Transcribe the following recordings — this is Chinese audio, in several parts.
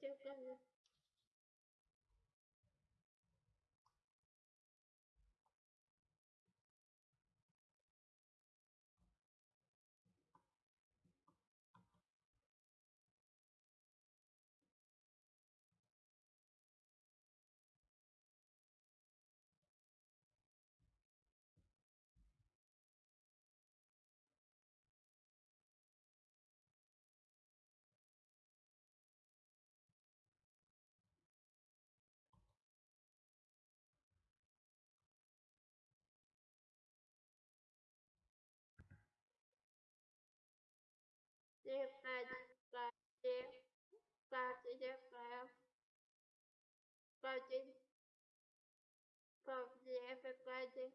这个把这把这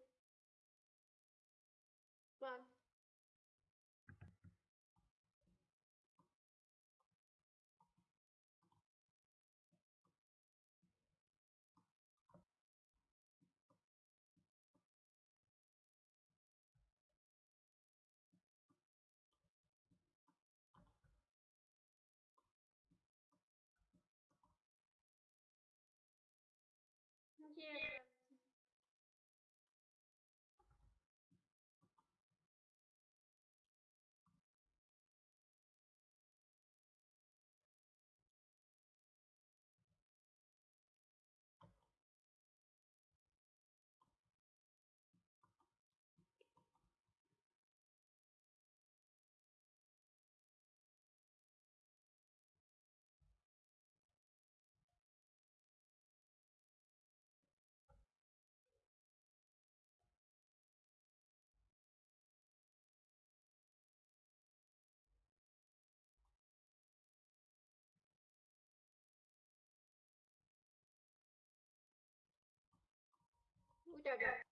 五点钟。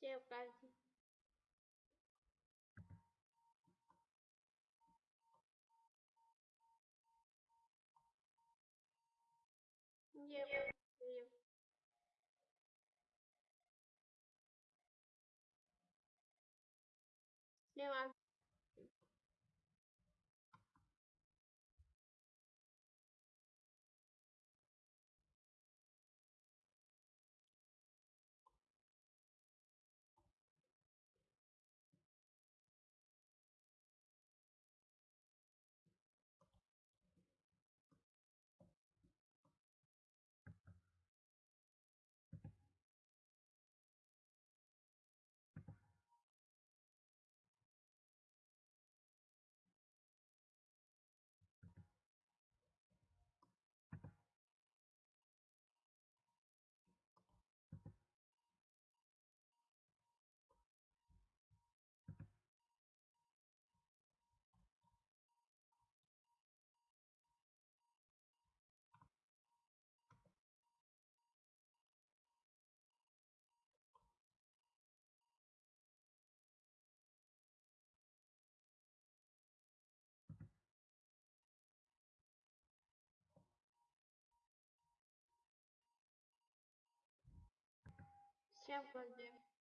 谢关心。Лево. 没有。另外。谢关心。